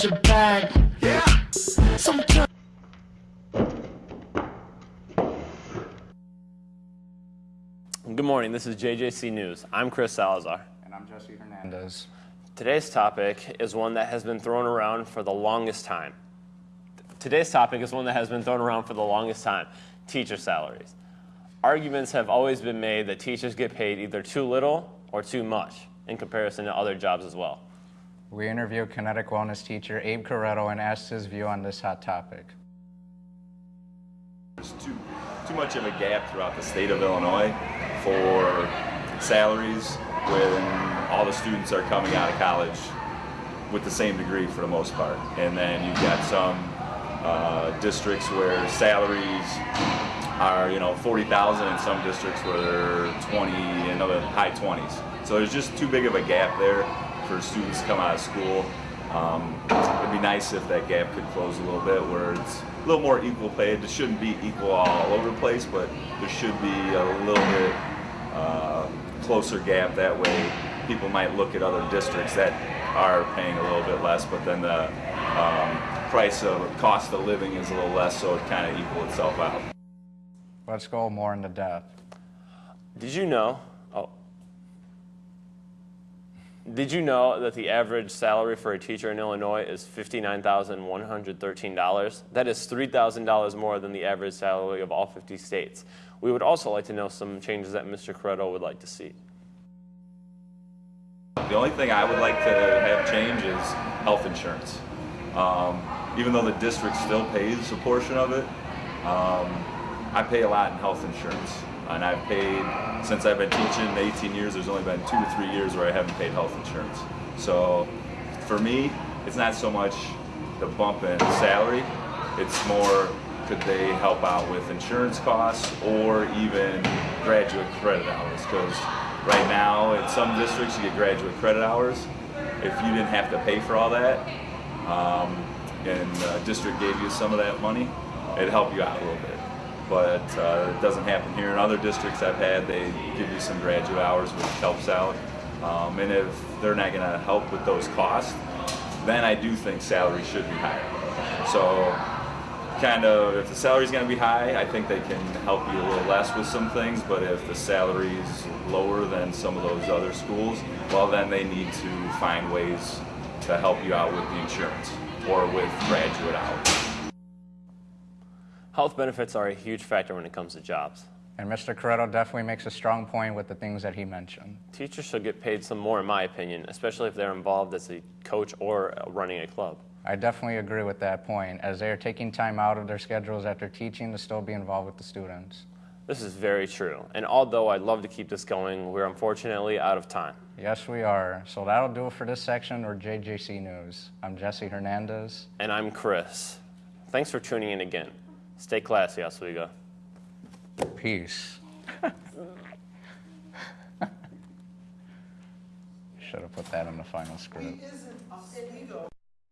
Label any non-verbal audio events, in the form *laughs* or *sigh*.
behind your back. Yeah. Sometimes. Good morning, this is JJC News. I'm Chris Salazar. And I'm Jesse Hernandez. Today's topic is one that has been thrown around for the longest time. Today's topic is one that has been thrown around for the longest time teacher salaries. Arguments have always been made that teachers get paid either too little or too much in comparison to other jobs as well. We interviewed Kinetic Wellness teacher Abe Corretto and asked his view on this hot topic. There's too, too much of a gap throughout the state of Illinois for salaries when all the students are coming out of college with the same degree for the most part. And then you've got some uh, districts where salaries are, you know, 40,000 in some districts where they're 20 and other high 20s. So there's just too big of a gap there for students to come out of school. Um, it'd be nice if that gap could close a little bit where it's a little more equal pay. It shouldn't be equal all over the place, but there should be a little bit uh, closer gap. That way people might look at other districts that are paying a little bit less, but then the um, price of cost of living is a little less, so it kind of equal itself out. Let's go more into depth. Did you know? Oh. Did you know that the average salary for a teacher in Illinois is $59,113? That is $3,000 more than the average salary of all 50 states. We would also like to know some changes that Mr. Corretto would like to see. The only thing I would like to have change is health insurance. Um, even though the district still pays a portion of it, um, I pay a lot in health insurance. And I've paid, since I've been teaching 18 years, there's only been two or three years where I haven't paid health insurance. So for me, it's not so much the bump in salary, it's more could they help out with insurance costs or even graduate credit hours? Because right now in some districts you get graduate credit hours. If you didn't have to pay for all that, um, and the district gave you some of that money, it'd help you out a little bit but uh, it doesn't happen here. In other districts I've had, they give you some graduate hours, which helps out. Um, and if they're not going to help with those costs, then I do think salary should be higher. So kind of, if the salary is going to be high, I think they can help you a little less with some things, but if the salary is lower than some of those other schools, well then they need to find ways to help you out with the insurance or with graduate hours. Health benefits are a huge factor when it comes to jobs. And Mr. Corretto definitely makes a strong point with the things that he mentioned. Teachers should get paid some more, in my opinion, especially if they're involved as a coach or running a club. I definitely agree with that point, as they are taking time out of their schedules after teaching to still be involved with the students. This is very true. And although I'd love to keep this going, we're unfortunately out of time. Yes, we are. So that'll do it for this section or JJC News. I'm Jesse Hernandez. And I'm Chris. Thanks for tuning in again. Stay classy, Oswego. Peace. *laughs* Should have put that in the final script.